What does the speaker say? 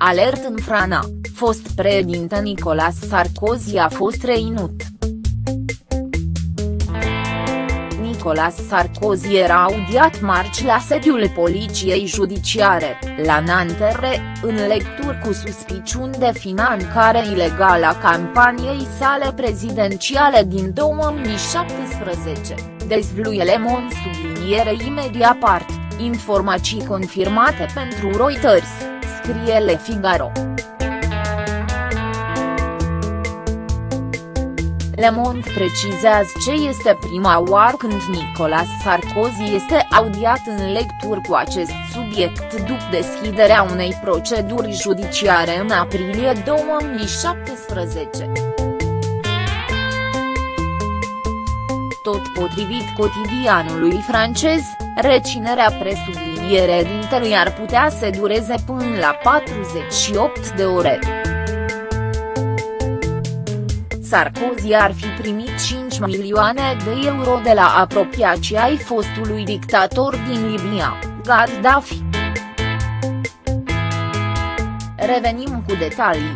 Alert în Frana, fost președinte Nicolas Sarkozy a fost reinut. Nicolas Sarkozy era audiat marci la sediul Poliției Judiciare, la Nanterre, în lecturi cu suspiciuni de finanțare ilegală a campaniei sale prezidențiale din 2017, dezvluie Le Monde subliniere imediat part, informații confirmate pentru Reuters, scrie Le Figaro. Le Monde precizează ce este prima oară când Nicolas Sarkozy este audiat în lecturi cu acest subiect după deschiderea unei proceduri judiciare în aprilie 2017. Tot potrivit cotidianului francez, reținerea presublinierea dintelui ar putea să dureze până la 48 de ore. Sarkozy ar fi primit 5 milioane de euro de la apropiații ai fostului dictator din Libia, Gaddafi. Revenim cu detalii.